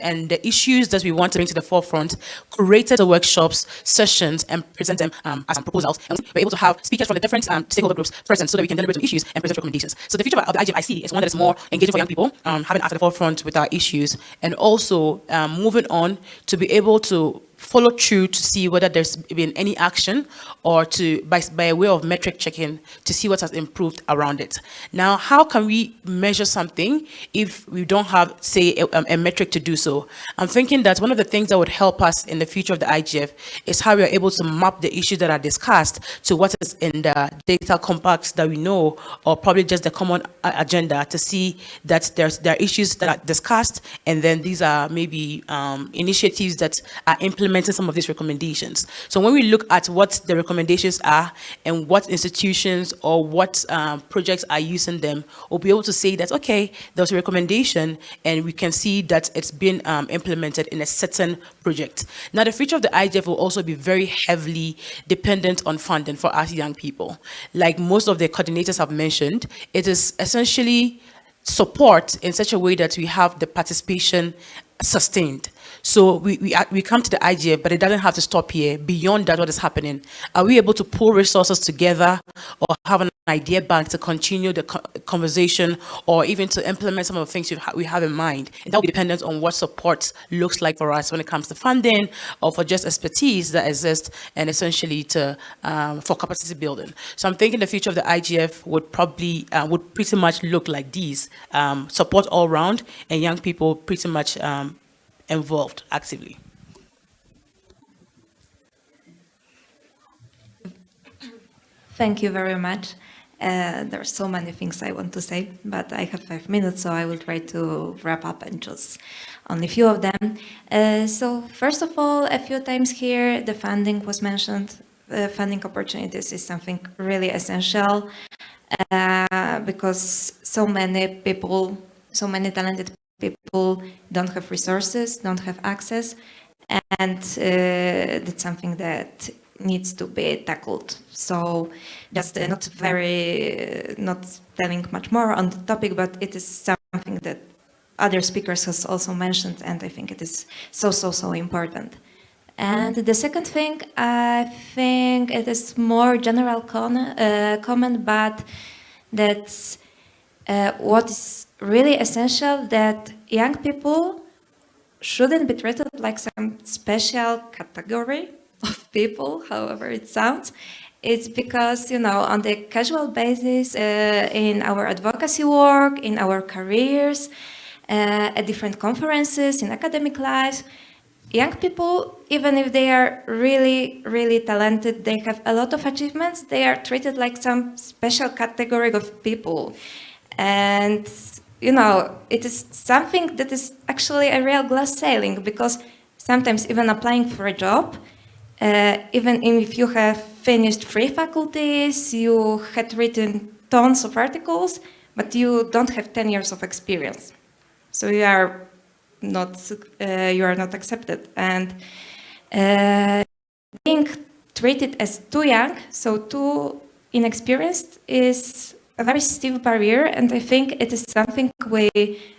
and the issues that we want to bring to the forefront, curated the workshops, sessions, and present them um, as proposals. And we're able to have speakers from the different um, stakeholder groups present so that we can deliberate on issues and present recommendations. So the future of the IGF I see is one that is more engaging for young people, um, having at the forefront with our issues, and also um, moving on to be able to follow through to see whether there's been any action or to by, by way of metric checking to see what has improved around it. Now, how can we measure something if we don't have, say, a, a, metric to do so? I'm thinking that one of the things that would help us in the future of the IGF is how we are able to map the issues that are discussed to what is in the data compacts that we know, or probably just the common agenda to see that there's there are issues that are discussed, and then these are maybe um, initiatives that are implemented implementing some of these recommendations. So when we look at what the recommendations are and what institutions or what um, projects are using them, we'll be able to say that, okay, there's a recommendation and we can see that it's been um, implemented in a certain project. Now, the future of the IGF will also be very heavily dependent on funding for us young people. Like most of the coordinators have mentioned, it is essentially support in such a way that we have the participation sustained. So we, we, we come to the IGF, but it doesn't have to stop here. Beyond that, what is happening? Are we able to pull resources together or have an idea bank to continue the conversation or even to implement some of the things we have in mind? And that will be dependent on what support looks like for us when it comes to funding or for just expertise that exists and essentially to um, for capacity building. So I'm thinking the future of the IGF would probably, uh, would pretty much look like these, um, support all round and young people pretty much um, involved actively. Thank you very much. Uh, there are so many things I want to say, but I have five minutes, so I will try to wrap up and just only a few of them. Uh, so first of all, a few times here, the funding was mentioned. Uh, funding opportunities is something really essential uh, because so many people, so many talented people don't have resources, don't have access, and uh, that's something that needs to be tackled. So just uh, not very, uh, not telling much more on the topic, but it is something that other speakers has also mentioned, and I think it is so, so, so important. And the second thing, I think it is more general con uh, comment, but that's uh, what is really essential that young people shouldn't be treated like some special category of people, however it sounds. It's because, you know, on the casual basis, uh, in our advocacy work, in our careers, uh, at different conferences, in academic life, young people, even if they are really, really talented, they have a lot of achievements, they are treated like some special category of people. And, you know, it is something that is actually a real glass ceiling because sometimes even applying for a job, uh, even if you have finished three faculties, you had written tons of articles, but you don't have 10 years of experience. So you are not, uh, you are not accepted. And uh, being treated as too young, so too inexperienced is a very stiff barrier and I think it is something we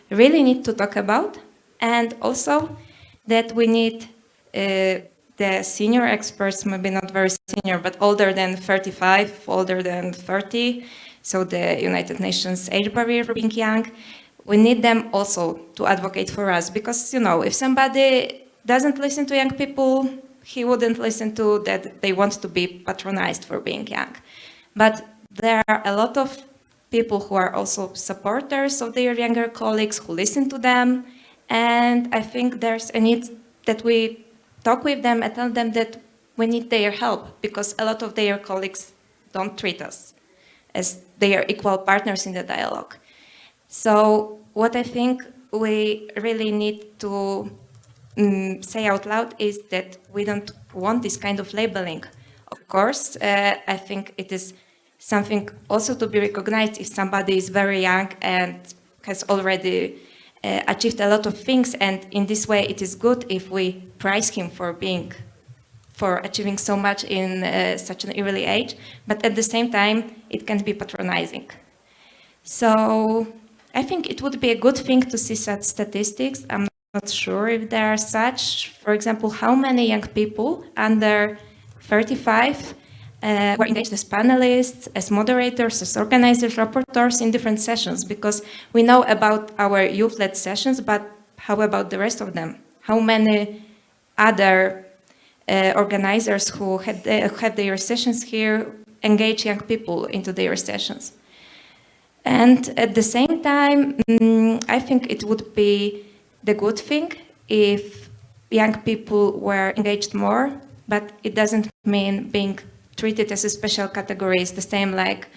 really need to talk about and also that we need uh, the senior experts, maybe not very senior, but older than 35, older than 30, so the United Nations age barrier for being young, we need them also to advocate for us because, you know, if somebody doesn't listen to young people, he wouldn't listen to that they want to be patronized for being young. But there are a lot of people who are also supporters of their younger colleagues, who listen to them. And I think there's a need that we talk with them and tell them that we need their help because a lot of their colleagues don't treat us as they are equal partners in the dialogue. So what I think we really need to um, say out loud is that we don't want this kind of labeling. Of course, uh, I think it is something also to be recognized if somebody is very young and has already uh, achieved a lot of things and in this way it is good if we prize him for being for achieving so much in uh, such an early age but at the same time it can be patronizing so I think it would be a good thing to see such statistics I'm not sure if there are such. For example, how many young people under 35 uh, were engaged as panelists, as moderators, as organizers, rapporteurs in different sessions, because we know about our youth-led sessions, but how about the rest of them? How many other uh, organizers who had, uh, had their sessions here engage young people into their sessions? And at the same time, um, I think it would be the good thing if young people were engaged more, but it doesn't mean being treated as a special category is the same like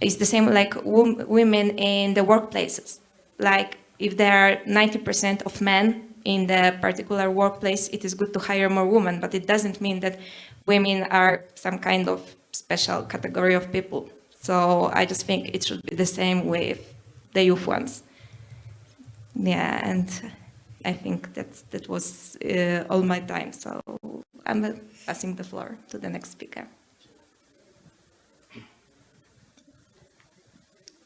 is the same like women in the workplaces. Like if there are 90% of men in the particular workplace, it is good to hire more women, but it doesn't mean that women are some kind of special category of people. So I just think it should be the same with the youth ones. Yeah, and I think that that was uh, all my time. So I'm passing the floor to the next speaker.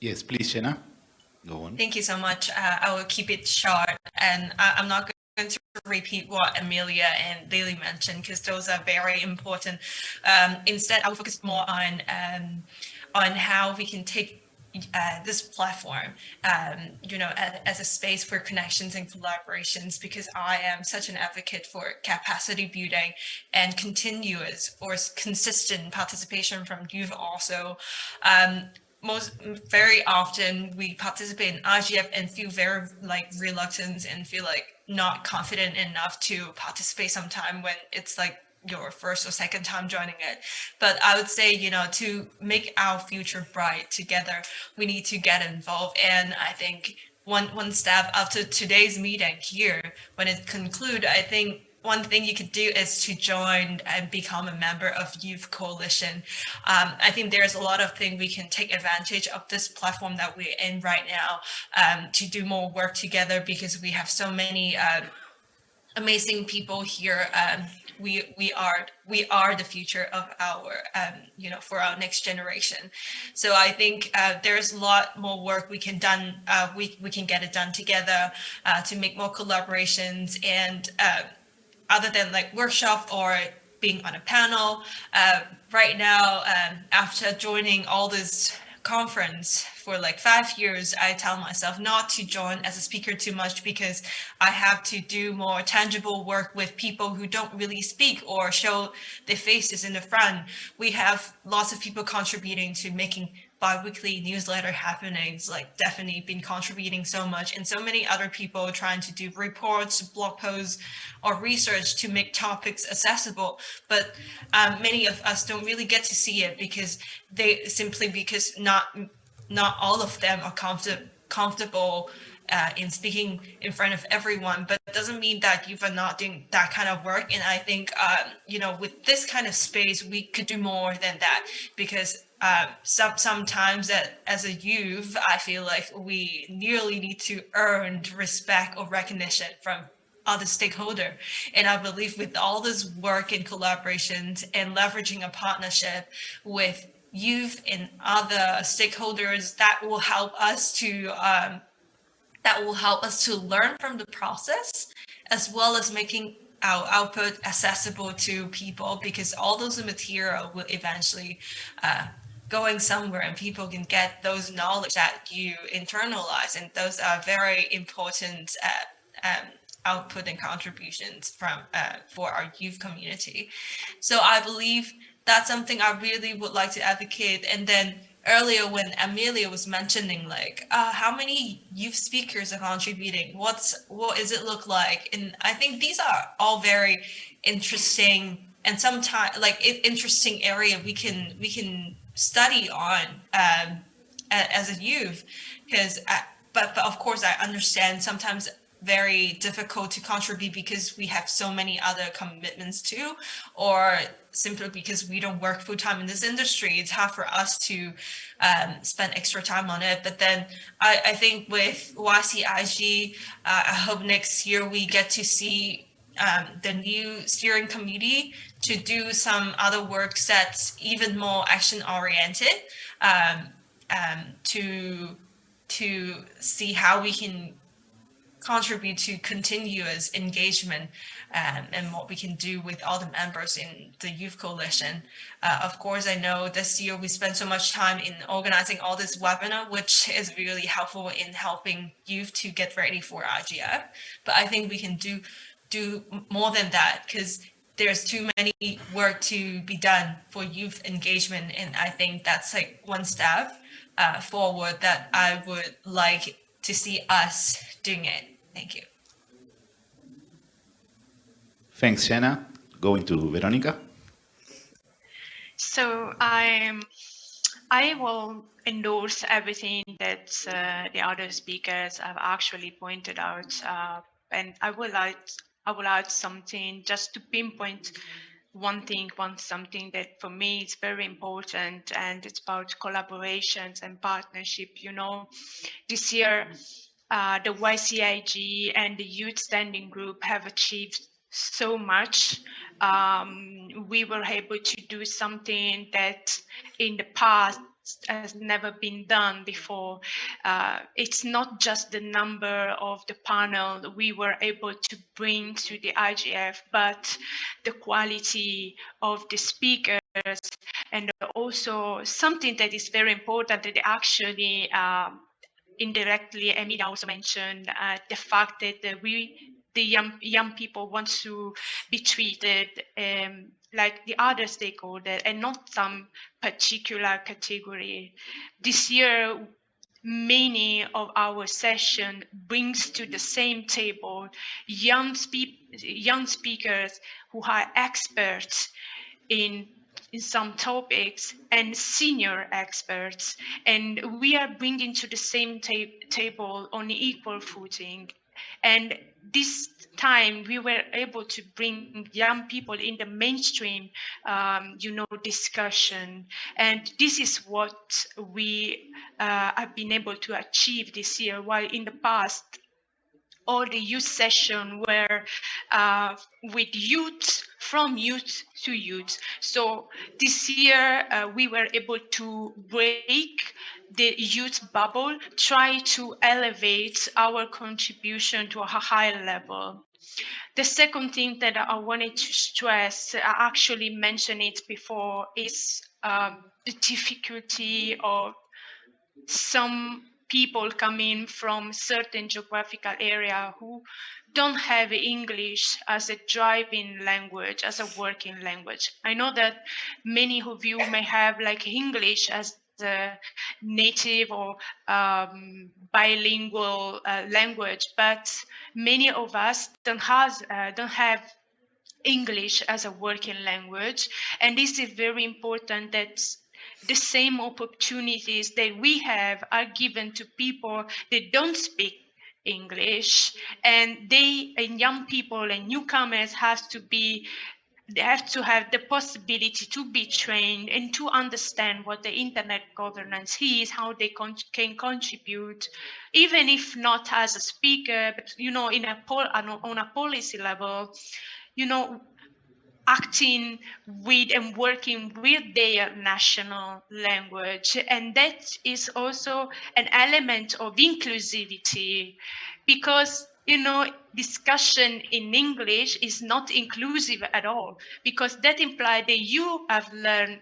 Yes, please, Shena. Go on. Thank you so much. Uh, I will keep it short, and I, I'm not going to repeat what Emilia and Lily mentioned because those are very important. Um, instead, I will focus more on um, on how we can take uh, this platform, um, you know, as, as, a space for connections and collaborations, because I am such an advocate for capacity building and continuous or consistent participation from youth also. Um, most very often we participate in IGF and feel very like reluctant and feel like not confident enough to participate sometime when it's like your first or second time joining it. But I would say, you know, to make our future bright together, we need to get involved. And I think one one step after today's meeting here, when it conclude, I think one thing you could do is to join and become a member of Youth Coalition. Um, I think there's a lot of things we can take advantage of this platform that we're in right now um, to do more work together because we have so many uh, amazing people here. Um, we we are we are the future of our um, you know for our next generation. So I think uh, there's a lot more work we can done. Uh, we we can get it done together uh, to make more collaborations and uh, other than like workshop or being on a panel. Uh, right now, um, after joining all this conference for like five years, I tell myself not to join as a speaker too much because I have to do more tangible work with people who don't really speak or show their faces in the front. We have lots of people contributing to making bi-weekly newsletter happenings like definitely been contributing so much and so many other people trying to do reports blog posts or research to make topics accessible but um, many of us don't really get to see it because they simply because not not all of them are comfort, comfortable uh, in speaking in front of everyone, but it doesn't mean that you are not doing that kind of work. And I think, um, you know, with this kind of space, we could do more than that because uh, some, sometimes that as a youth, I feel like we nearly need to earn respect or recognition from other stakeholder. And I believe with all this work and collaborations and leveraging a partnership with youth and other stakeholders, that will help us to um, that will help us to learn from the process as well as making our output accessible to people because all those material will eventually uh, going somewhere and people can get those knowledge that you internalize and those are very important uh, um, output and contributions from uh, for our youth community. So i believe that's something i really would like to advocate. And then earlier when emilia was mentioning like uh, how many youth speakers are contributing? What's what is it look like? And i think these are all very interesting and sometimes like interesting area we can we can study on um, as a youth because but, but of course I understand sometimes very difficult to contribute because we have so many other commitments too or simply because we don't work full-time in this industry it's hard for us to um, spend extra time on it. But then I, I think with YCIG uh, I hope next year we get to see um, the new steering committee to do some other work that's even more action oriented um, um, to to see how we can contribute to continuous engagement um, and what we can do with all the members in the Youth Coalition. Uh, of course, I know this year we spent so much time in organizing all this webinar, which is really helpful in helping youth to get ready for IGF. But I think we can do do more than that because there's too many work to be done for youth engagement. And I think that's like one step uh, forward that I would like to see us doing it. Thank you. Thanks, Jenna. Going to Veronica. So I, I will endorse everything that uh, the other speakers have actually pointed out, uh, and I would like I will add something just to pinpoint one thing, one something that for me is very important, and it's about collaborations and partnership. You know, this year uh, the YCIG and the Youth Standing Group have achieved so much. Um, we were able to do something that in the past has never been done before. Uh, it's not just the number of the panel we were able to bring to the IGF, but the quality of the speakers and also something that is very important that actually um, indirectly Emilia also mentioned uh, the fact that we the young young people want to be treated um, like the other stakeholder and not some particular category. This year, many of our session brings to the same table young, spe young speakers who are experts in in some topics and senior experts and we are bringing to the same ta table on equal footing and this time we were able to bring young people in the mainstream, um, you know, discussion. And this is what we uh, have been able to achieve this year, while in the past, all the youth session were uh, with youth from youth to youth. So this year uh, we were able to break the youth bubble, try to elevate our contribution to a higher level. The second thing that I wanted to stress, I actually mentioned it before, is um, the difficulty of some people coming from certain geographical area who don't have English as a driving language, as a working language. I know that many of you may have like English as the native or um, bilingual uh, language, but many of us don't have, uh, don't have English as a working language. And this is very important that the same opportunities that we have are given to people that don't speak English and they and young people and newcomers has to be they have to have the possibility to be trained and to understand what the internet governance is, how they con can contribute, even if not as a speaker, but you know, in a on a policy level, you know, acting with and working with their national language. And that is also an element of inclusivity because you know, discussion in English is not inclusive at all because that implies that you have learned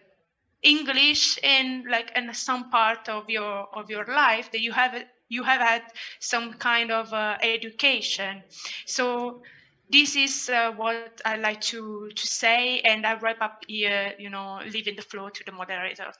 English in like in some part of your of your life that you have you have had some kind of uh, education. So this is uh, what I like to to say, and I wrap up here. You know, leaving the floor to the moderator.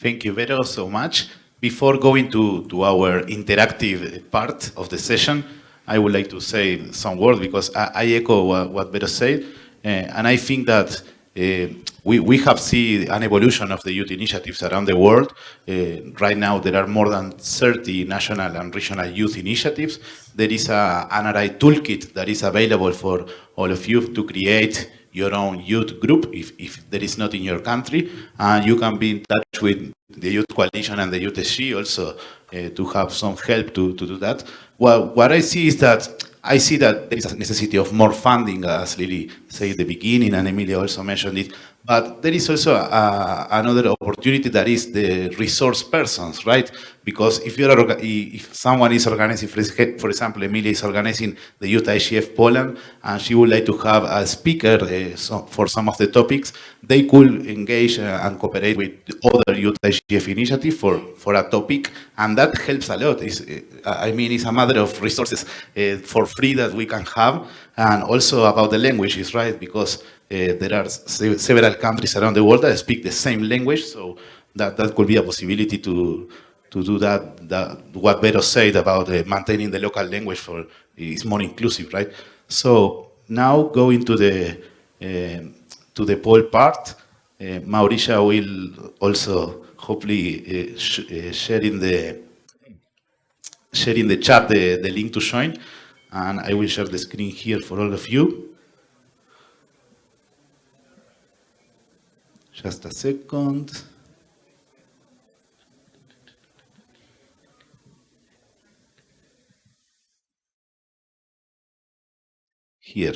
Thank you, Vero, so much. Before going to, to our interactive part of the session, I would like to say some words because I, I echo what, what Vero said. Uh, and I think that uh, we, we have seen an evolution of the youth initiatives around the world. Uh, right now, there are more than 30 national and regional youth initiatives. There is a NRI toolkit that is available for all of you to create your own youth group if, if there is not in your country. And you can be in touch with the Youth Coalition and the Youth also uh, to have some help to, to do that. Well, what I see is that I see that there is a necessity of more funding, as Lily said at the beginning, and Emilia also mentioned it, But there is also uh, another opportunity that is the resource persons, right? Because if you're orga- if someone is organizing, for example, Emilia is organizing the Youth IGF Poland, and she would like to have a speaker uh, so for some of the topics, they could engage uh, and cooperate with other Youth IGF initiative for, for a topic, and that helps a lot. It's, uh, I mean, it's a matter of resources uh, for free that we can have, and also about the languages, right? Because there are se- several countries around the world that speak the same language, so that, that could be a possibility to to do that, that what Vero said about uh, maintaining the local language for is more inclusive, right? So now going to the uh, to the poll part, uh, Mauricia will also hopefully uh, sh share in the share in the chat the, the link to join, and I will share the screen here for all of you. Just a second. Here.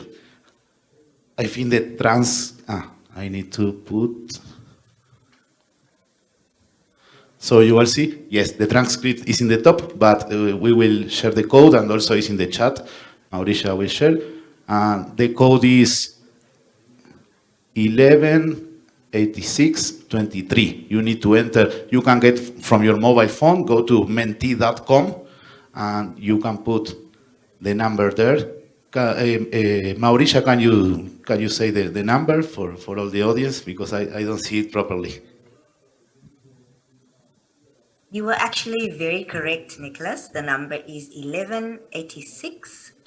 I think the trans, ah, I need to put, so you will see, yes, the transcript is in the top, but uh, we will share the code and also is in the chat. Mauricia will share. And the code is 118623. You need to enter, you can get from your mobile phone, go to menti.com and you can put the number there. Eh, eh, Mauricia, can you, can you say the, the number for, for all the audience? Because I, I don't see it properly. You were actually very correct, Nicholas. The number is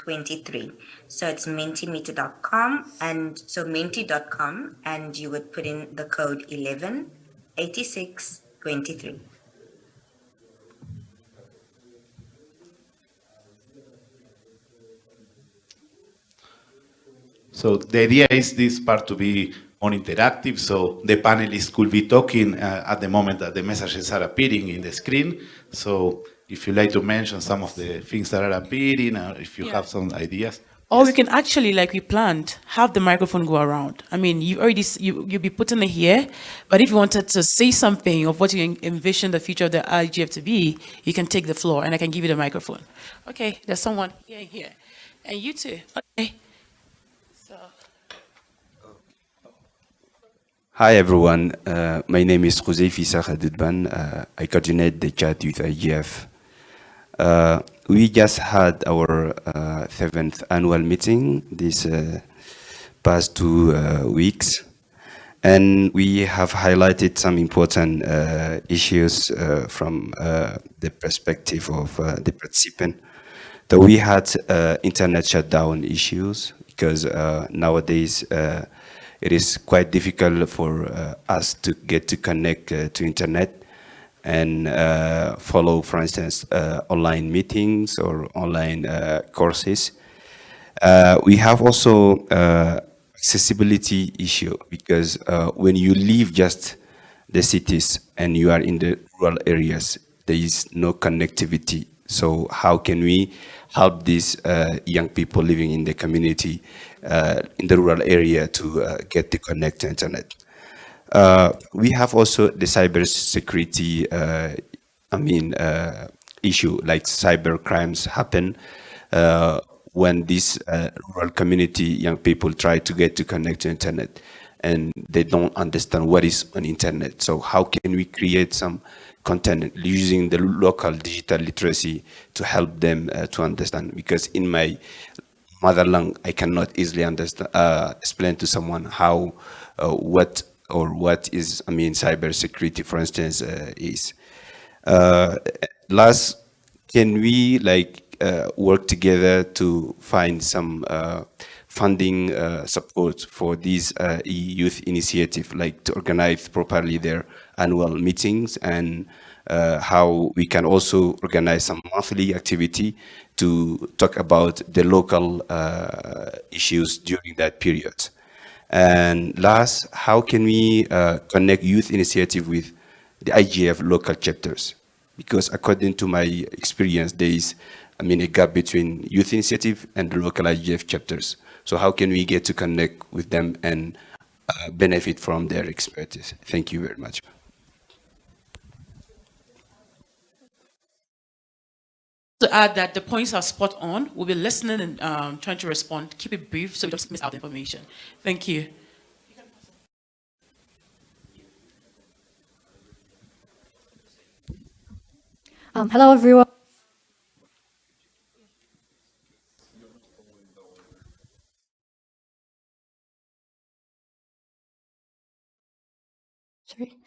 118623. So it's mentimeter.com and so menti.com and you would put in the code 118623. So the idea is this part to be more interactive, so the panelists could be talking uh, at the moment that the messages are appearing in the screen. So if you like to mention some of the things that are appearing, or if you Yeah. have some ideas. Or we can actually, like we planned, have the microphone go around. I mean, you already s- you you'll be putting it here, but if you wanted to say something of what you envision the future of the IGF to be, you can take the floor, and I can give you the microphone. Okay, there's someone here, here, and you too. Okay. So. Hi everyone, uh, my name is Jose Fisa Khadidban. Uh, I coordinate the chat with IGF. Uh, we just had our uh, seventh annual meeting this uh, past two uh, weeks, and we have highlighted some important uh, issues uh, from the perspective of the participant. So we had internet shutdown issues because nowadays it is quite difficult for us to get to connect to internet and uh, follow, for instance, uh, online meetings or online uh, courses. Uh, we have also uh, accessibility issue because uh, when you leave just the cities and you are in the rural areas, there is no connectivity. So how can we help these young people living in the community in the rural area to get to connect internet? Uh, we have also the cybersecurity, uh, I mean, uh, issue like cyber crimes happen when uh, rural community young people try to get to connect to internet and they don't understand what is on internet. So how can we create some content using the local digital literacy to help them uh, to understand? Because in my mother tongue, I cannot easily understand, uh, explain to someone how, uh, what or what is, I mean, cybersecurity, for instance, uh, is. Uh, last, can we like uh, work together to find some uh, funding uh, support for these youth initiative, like to organize properly their annual meetings and how we can also organize some monthly activity to talk about the local issues during that period. And last, how can we uh, connect youth initiative with the IGF local chapters? Because according to my experience, there is, I mean, a gap between youth initiative and the local IGF chapters. So how can we get to connect with them and uh, benefit from their expertise. Thank you very much. To add that the points are spot on. We'll be listening and um, trying to respond. Keep it brief so we don't miss out information. Thank you. Um, hello, everyone. Sorry.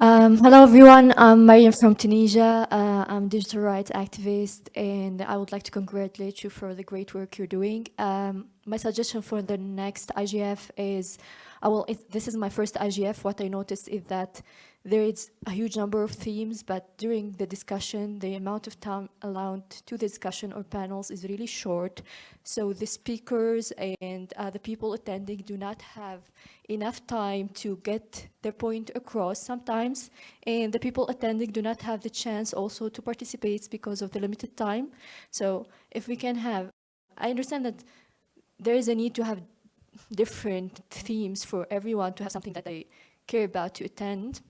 Um, hello, everyone. I'm Mariam from Tunisia. Uh, I'm a digital rights activist, and I would like to congratulate you for the great work you're doing. Um, my suggestion for the next IGF is, I will, this is my first IGF. What I noticed is that there is a huge number of themes, but during the discussion, the amount of time allowed to the discussion or panels is really short. So the speakers and uh, the people attending do not have enough time to get their point across sometimes, and the people attending do not have the chance also to participate because of the limited time. So if we can have, I understand that there is a need to have different themes for everyone to have something that they care about to attend.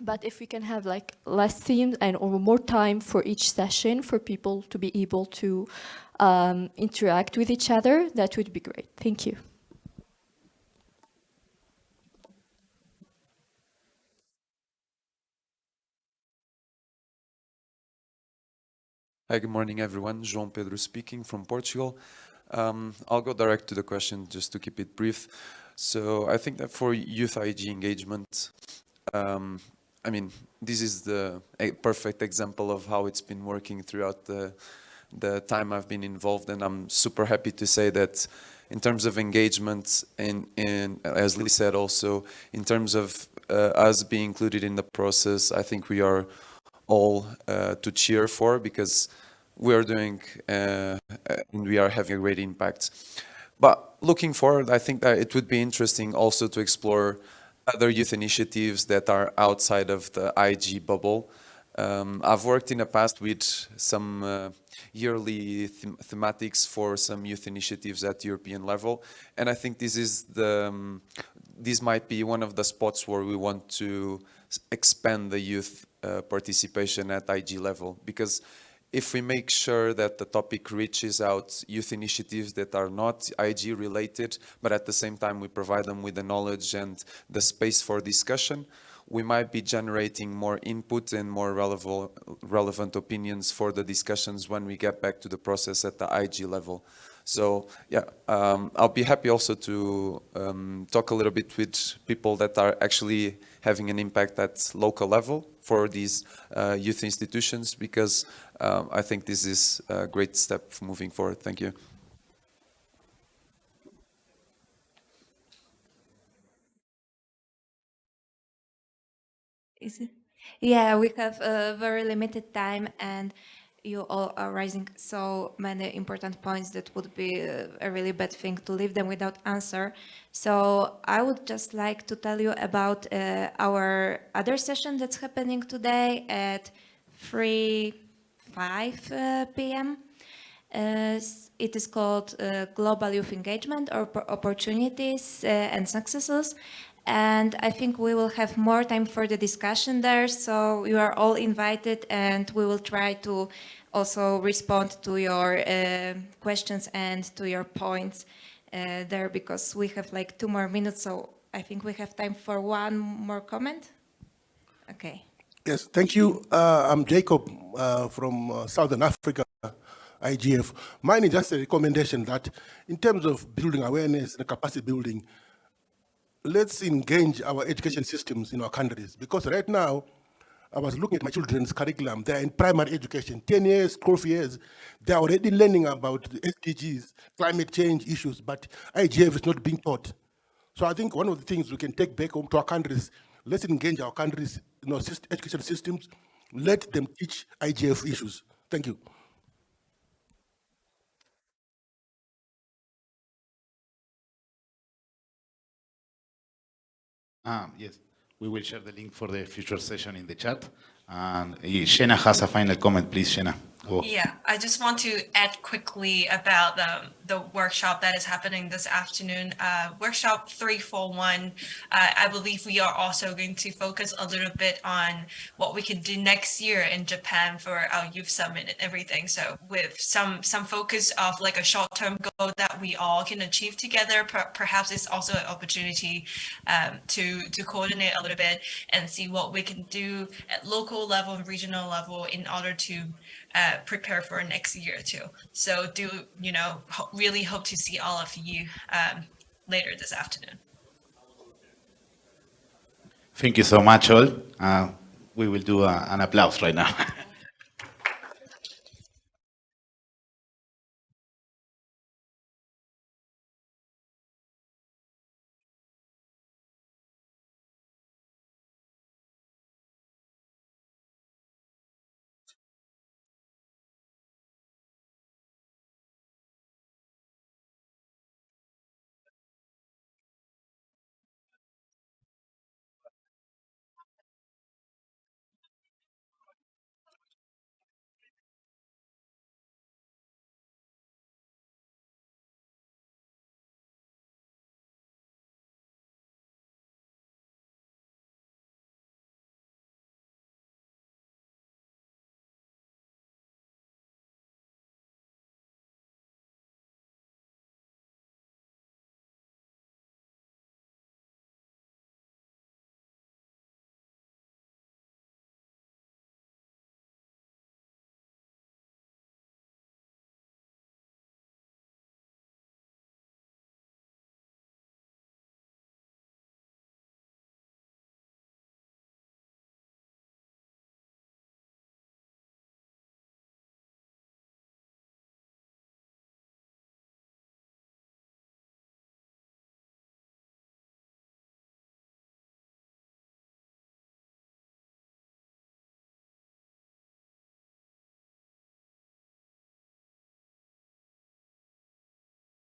But if we can have like less themes and or more time for each session for people to be able to um, interact with each other, that would be great. Thank you. Hi, good morning, everyone. João Pedro speaking from Portugal. Um, I'll go direct to the question just to keep it brief. So I think that for youth IG engagement, um, I mean, this is the perfect example of how it's been working throughout the, the time I've been involved and I'm super happy to say that in terms of engagement and, and as Lee said also, in terms of uh, us being included in the process, I think we are all uh, to cheer for because we are doing uh, and we are having a great impact. But looking forward, I think that it would be interesting also to explore other youth initiatives that are outside of the IG bubble. Um, I've worked in the past with some uh, yearly them thematics for some youth initiatives at European level, and I think this is the um, this might be one of the spots where we want to expand the youth uh, participation at IG level because if we make sure that the topic reaches out youth initiatives that are not IG related, but at the same time we provide them with the knowledge and the space for discussion, we might be generating more input and more relevant, relevant opinions for the discussions when we get back to the process at the IG level. So yeah, um, I'll be happy also to um, talk a little bit with people that are actually having an impact at local level for these uh, youth institutions because um, I think this is a great step moving forward. Thank you. Is it? Yeah, we have a very limited time and you all are raising so many important points that would be a really bad thing to leave them without answer. So I would just like to tell you about uh, our other session that's happening today at 3, 5 uh, p.m. Uh, it is called uh, Global Youth Engagement or Opportunities uh, and Successes. And I think we will have more time for the discussion there. So you are all invited and we will try to also respond to your uh, questions and to your points uh, there because we have like two more minutes. So I think we have time for one more comment. Okay. Yes, thank you. Uh, I'm Jacob uh, from uh, Southern Africa, IGF. Mine is just a recommendation that in terms of building awareness and capacity building, let's engage our education systems in our countries because right now, I was looking at my children's curriculum. They're in primary education, 10 years, 12 years. They're already learning about the SDGs, climate change issues, but IGF is not being taught. So I think one of the things we can take back home to our countries, let's engage our countries, you know, education systems, let them teach IGF issues. Thank you. Um, yes, we will share the link for the future session in the chat. And uh, Shena has a final comment, please, Shena. Go. Yeah, I just want to add quickly about the the workshop that is happening this afternoon, uh, workshop 341. Uh, I believe we are also going to focus a little bit on what we can do next year in Japan for our youth summit and everything. So with some some focus of like a short-term goal that we all can achieve together, per perhaps it's also an opportunity um, to to coordinate a little bit and see what we can do at local level and regional level in order to uh, prepare for next year too. So do, you know, ho really hope to see all of you um, later this afternoon. Thank you so much all. Uh, we will do a, an applause right now.